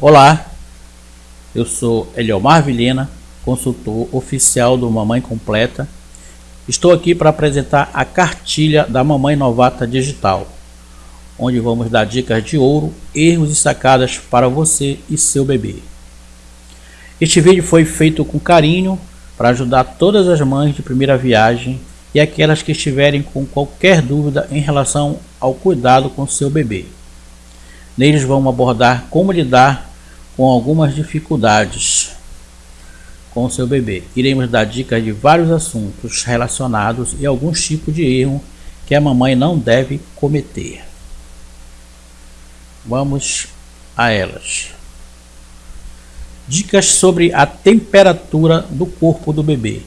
Olá, eu sou Eliomar Vilhena, consultor oficial do Mamãe Completa. Estou aqui para apresentar a cartilha da Mamãe Novata Digital, onde vamos dar dicas de ouro, erros e sacadas para você e seu bebê. Este vídeo foi feito com carinho para ajudar todas as mães de primeira viagem e aquelas que estiverem com qualquer dúvida em relação ao cuidado com seu bebê. Neles vamos abordar como lidar com algumas dificuldades com seu bebê. Iremos dar dicas de vários assuntos relacionados e alguns tipos de erro que a mamãe não deve cometer. Vamos a elas. Dicas sobre a temperatura do corpo do bebê.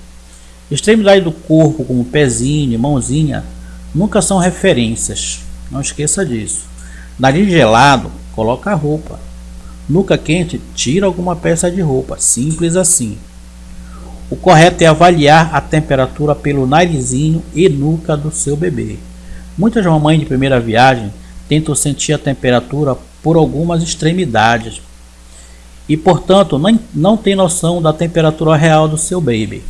Extremidade do corpo, como pezinho, mãozinha, nunca são referências. Não esqueça disso. Nariz gelado, coloca a roupa. Nuca quente, tira alguma peça de roupa. Simples assim. O correto é avaliar a temperatura pelo narizinho e nuca do seu bebê. Muitas mamães de primeira viagem tentam sentir a temperatura por algumas extremidades e, portanto, não, não tem noção da temperatura real do seu baby.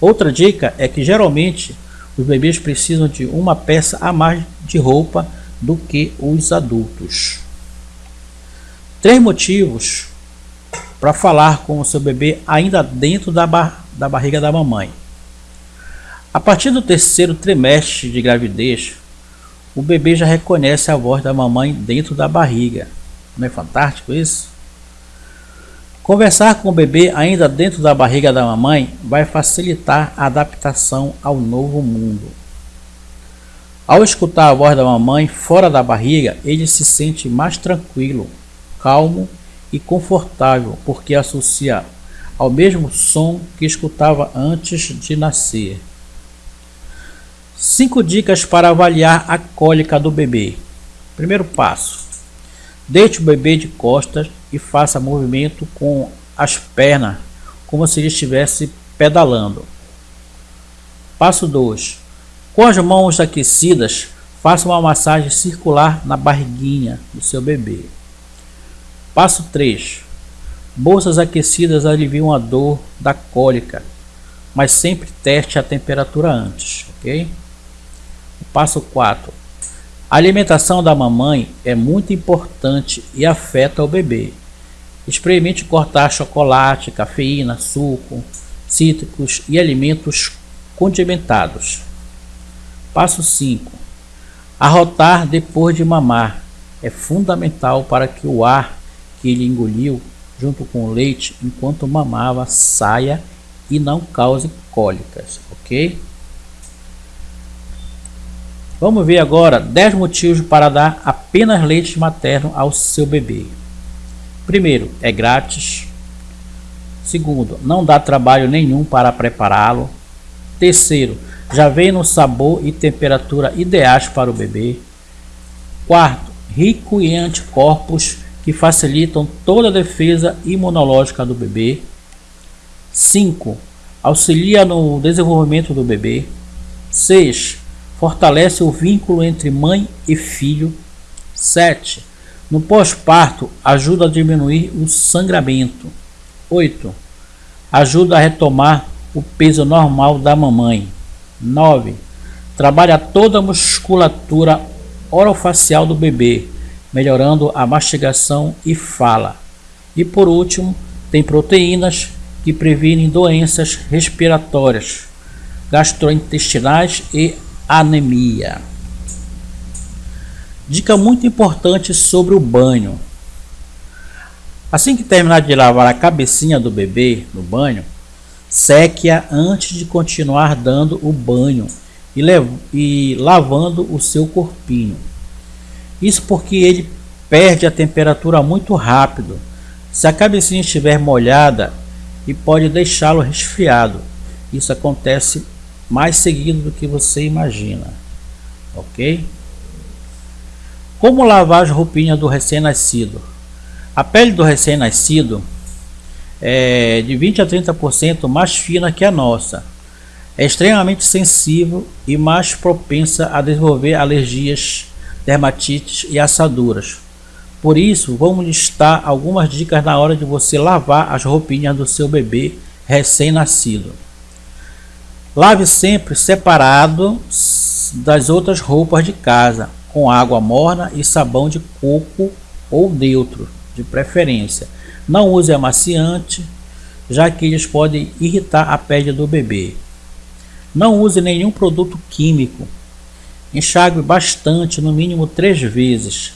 Outra dica é que geralmente os bebês precisam de uma peça a mais de roupa do que os adultos. Três motivos para falar com o seu bebê ainda dentro da, bar da barriga da mamãe. A partir do terceiro trimestre de gravidez, o bebê já reconhece a voz da mamãe dentro da barriga. Não é fantástico isso? Conversar com o bebê ainda dentro da barriga da mamãe vai facilitar a adaptação ao novo mundo. Ao escutar a voz da mamãe fora da barriga, ele se sente mais tranquilo, calmo e confortável, porque associa ao mesmo som que escutava antes de nascer. 5 dicas para avaliar a cólica do bebê. Primeiro passo: deite o bebê de costas e faça movimento com as pernas, como se ele estivesse pedalando. Passo 2: com as mãos aquecidas, faça uma massagem circular na barriguinha do seu bebê. Passo 3. Bolsas aquecidas aliviam a dor da cólica, mas sempre teste a temperatura antes, ok? Passo 4. A alimentação da mamãe é muito importante e afeta o bebê. Experimente cortar chocolate, cafeína, suco, cítricos e alimentos condimentados. Passo 5. Arrotar depois de mamar é fundamental para que o ar que ele engoliu junto com o leite enquanto mamava saia e não cause cólicas, ok? Vamos ver agora 10 motivos para dar apenas leite materno ao seu bebê. Primeiro, é grátis. Segundo, não dá trabalho nenhum para prepará-lo. Terceiro, já vem no sabor e temperatura ideais para o bebê. Quarto, rico em anticorpos que facilitam toda a defesa imunológica do bebê. 5. Auxilia no desenvolvimento do bebê. 6. Fortalece o vínculo entre mãe e filho. 7. No pós-parto, ajuda a diminuir o sangramento. 8. Ajuda a retomar o peso normal da mamãe. 9. Trabalha toda a musculatura orofacial do bebê, melhorando a mastigação e fala. E por último, tem proteínas que previnem doenças respiratórias, gastrointestinais e anemia. Dica muito importante sobre o banho. Assim que terminar de lavar a cabecinha do bebê no banho, Seque-a antes de continuar dando o banho e, e lavando o seu corpinho. Isso porque ele perde a temperatura muito rápido. Se a cabecinha estiver molhada e pode deixá-lo resfriado. Isso acontece mais seguido do que você imagina. Ok? Como lavar as roupinhas do recém-nascido? A pele do recém-nascido é, de 20 a 30% mais fina que a nossa. É extremamente sensível e mais propensa a desenvolver alergias, dermatites e assaduras. Por isso, vamos listar algumas dicas na hora de você lavar as roupinhas do seu bebê recém-nascido. Lave sempre separado das outras roupas de casa, com água morna e sabão de coco ou neutro, de preferência. Não use amaciante, já que eles podem irritar a pele do bebê. Não use nenhum produto químico. Enxague bastante, no mínimo três vezes.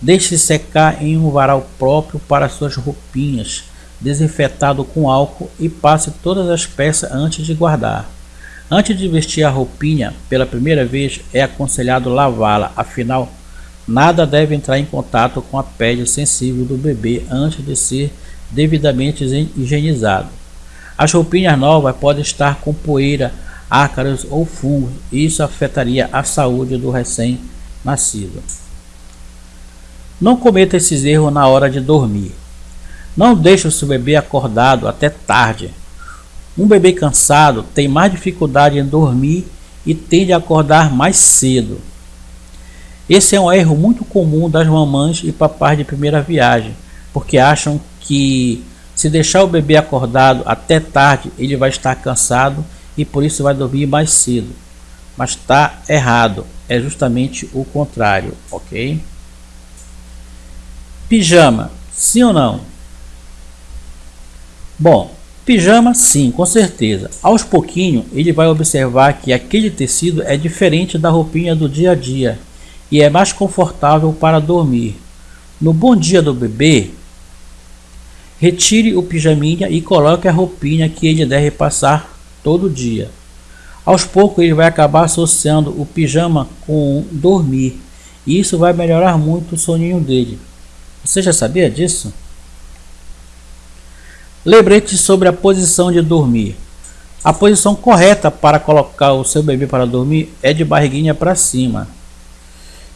Deixe secar em um varal próprio para suas roupinhas, desinfetado com álcool e passe todas as peças antes de guardar. Antes de vestir a roupinha pela primeira vez, é aconselhado lavá-la, afinal, nada deve entrar em contato com a pele sensível do bebê antes de ser devidamente higienizado. As roupinhas novas podem estar com poeira, ácaros ou fungos, isso afetaria a saúde do recém-nascido. Não cometa esses erros na hora de dormir. Não deixe o seu bebê acordado até tarde. Um bebê cansado tem mais dificuldade em dormir e tende a acordar mais cedo. Esse é um erro muito comum das mamães e papais de primeira viagem, porque acham que se deixar o bebê acordado até tarde, ele vai estar cansado e por isso vai dormir mais cedo. Mas está errado, é justamente o contrário, ok? Pijama, sim ou não? Bom, pijama sim, com certeza. Aos pouquinho ele vai observar que aquele tecido é diferente da roupinha do dia a dia e é mais confortável para dormir. No bom dia do bebê, retire o pijaminha e coloque a roupinha que ele deve passar todo dia. Aos poucos ele vai acabar associando o pijama com dormir e isso vai melhorar muito o soninho dele. Você já sabia disso? Lembrete sobre a posição de dormir. A posição correta para colocar o seu bebê para dormir é de barriguinha para cima.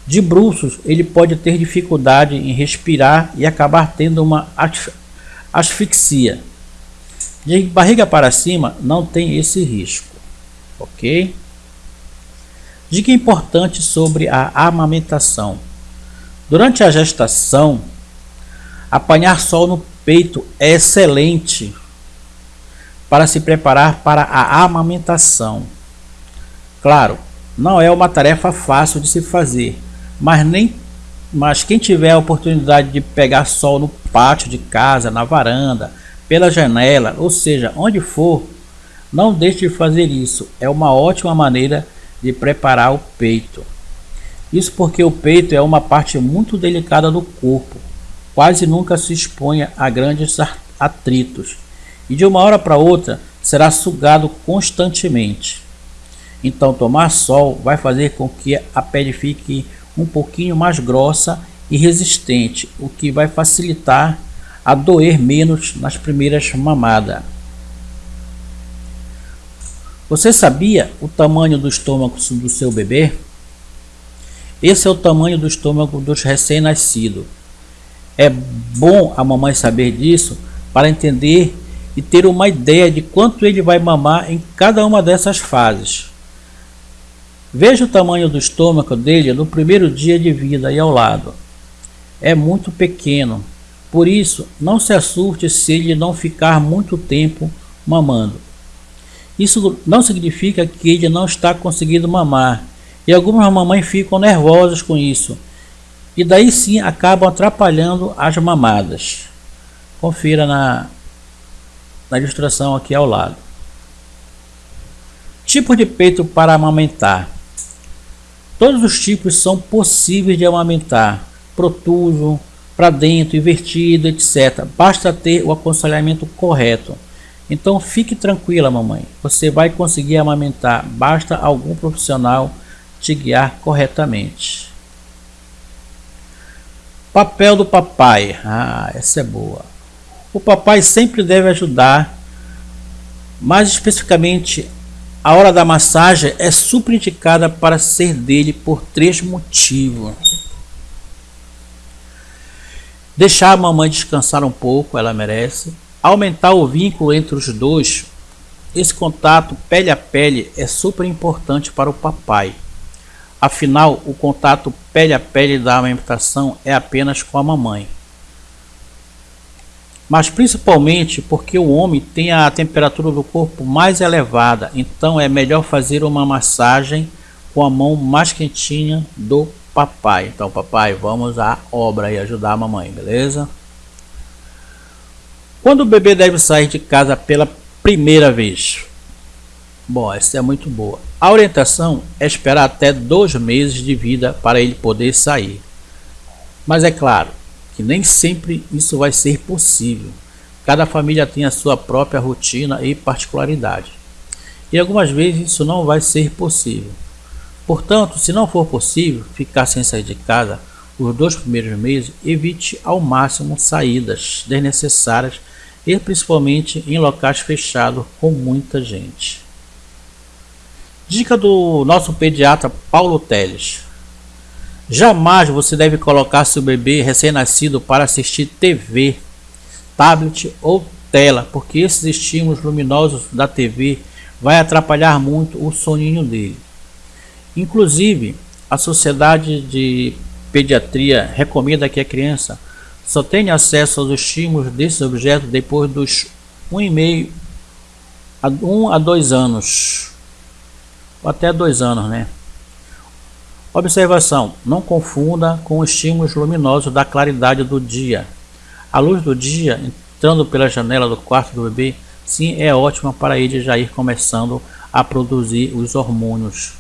De bruços, ele pode ter dificuldade em respirar e acabar tendo uma asfixia. De barriga para cima, não tem esse risco, ok? Dica importante sobre a amamentação. Durante a gestação, Apanhar sol no peito é excelente para se preparar para a amamentação. Claro, não é uma tarefa fácil de se fazer, mas nem mas quem tiver a oportunidade de pegar sol no pátio de casa, na varanda, pela janela, ou seja, onde for, não deixe de fazer isso. É uma ótima maneira de preparar o peito. Isso porque o peito é uma parte muito delicada do corpo quase nunca se exponha a grandes atritos e de uma hora para outra será sugado constantemente. Então, tomar sol vai fazer com que a pele fique um pouquinho mais grossa e resistente, o que vai facilitar a doer menos nas primeiras mamadas. Você sabia o tamanho do estômago do seu bebê? Esse é o tamanho do estômago dos recém-nascidos. É bom a mamãe saber disso para entender e ter uma ideia de quanto ele vai mamar em cada uma dessas fases. Veja o tamanho do estômago dele no primeiro dia de vida e ao lado. É muito pequeno, por isso não se assuste se ele não ficar muito tempo mamando. Isso não significa que ele não está conseguindo mamar, e algumas mamães ficam nervosas com isso e daí sim acabam atrapalhando as mamadas. Confira na, na ilustração aqui ao lado. Tipo de peito para amamentar. Todos os tipos são possíveis de amamentar, protuso, para dentro, invertido, etc. Basta ter o aconselhamento correto. Então fique tranquila, mamãe. Você vai conseguir amamentar. Basta algum profissional te guiar corretamente. Papel do papai. Ah, essa é boa. O papai sempre deve ajudar, mais especificamente, a hora da massagem é super indicada para ser dele por três motivos. Deixar a mamãe descansar um pouco, ela merece. Aumentar o vínculo entre os dois. Esse contato pele a pele é super importante para o papai. Afinal, o contato pele a pele da amamentação é apenas com a mamãe. Mas principalmente porque o homem tem a temperatura do corpo mais elevada, então é melhor fazer uma massagem com a mão mais quentinha do papai. Então, papai, vamos à obra e ajudar a mamãe, beleza? Quando o bebê deve sair de casa pela primeira vez? Bom, essa é muito boa. A orientação é esperar até dois meses de vida para ele poder sair. Mas é claro que nem sempre isso vai ser possível. Cada família tem a sua própria rotina e particularidade. E algumas vezes isso não vai ser possível. Portanto, se não for possível ficar sem sair de casa os dois primeiros meses, evite ao máximo saídas desnecessárias e principalmente em locais fechados com muita gente. Dica do nosso pediatra Paulo Teles. Jamais você deve colocar seu bebê recém-nascido para assistir TV, tablet ou tela, porque esses estímulos luminosos da TV vai atrapalhar muito o soninho dele. Inclusive, a Sociedade de Pediatria recomenda que a criança só tenha acesso aos estímulos desses objetos depois dos 1,5 a 1 a 2 anos. Ou até 2 anos, né? Observação: não confunda com os estímulos luminosos da claridade do dia. A luz do dia entrando pela janela do quarto do bebê, sim, é ótima para ele já ir começando a produzir os hormônios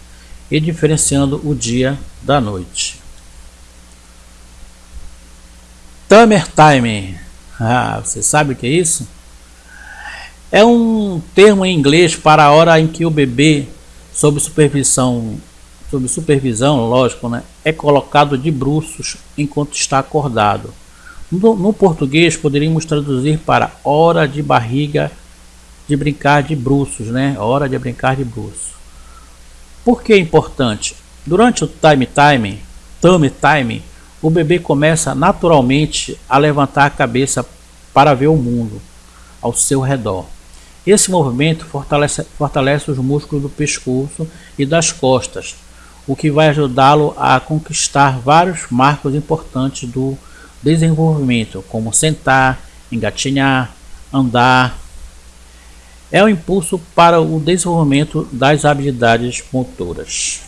e diferenciando o dia da noite. Tamer Time. Ah, você sabe o que é isso? É um termo em inglês para a hora em que o bebê, sob supervisão, sob supervisão, lógico, né, é colocado de bruços enquanto está acordado. No, no português poderíamos traduzir para hora de barriga de brincar de bruços, né? Hora de brincar de bruços. Por que é importante? Durante o time time, time time, o bebê começa naturalmente a levantar a cabeça para ver o mundo ao seu redor. Esse movimento fortalece, fortalece os músculos do pescoço e das costas, o que vai ajudá-lo a conquistar vários marcos importantes do desenvolvimento, como sentar, engatinhar, andar, é o impulso para o desenvolvimento das habilidades motoras.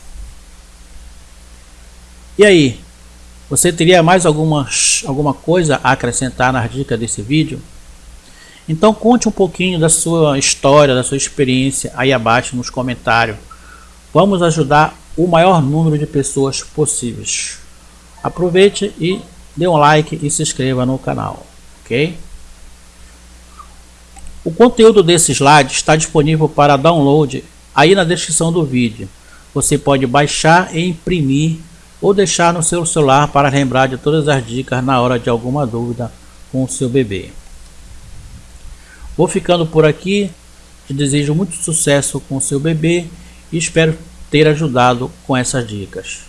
E aí, você teria mais algumas, alguma coisa a acrescentar nas dicas desse vídeo? Então conte um pouquinho da sua história, da sua experiência aí abaixo nos comentários. Vamos ajudar o maior número de pessoas possíveis. Aproveite e dê um like e se inscreva no canal, ok? O conteúdo desse slide está disponível para download aí na descrição do vídeo. Você pode baixar e imprimir ou deixar no seu celular para lembrar de todas as dicas na hora de alguma dúvida com o seu bebê. Vou ficando por aqui, te desejo muito sucesso com o seu bebê e espero ter ajudado com essas dicas.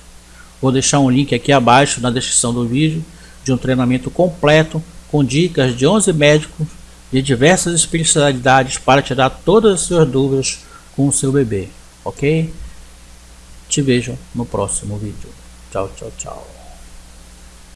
Vou deixar um link aqui abaixo na descrição do vídeo de um treinamento completo com dicas de 11 médicos de diversas especialidades para tirar todas as suas dúvidas com o seu bebê, ok? Te vejo no próximo vídeo. Tchau, tchau, tchau.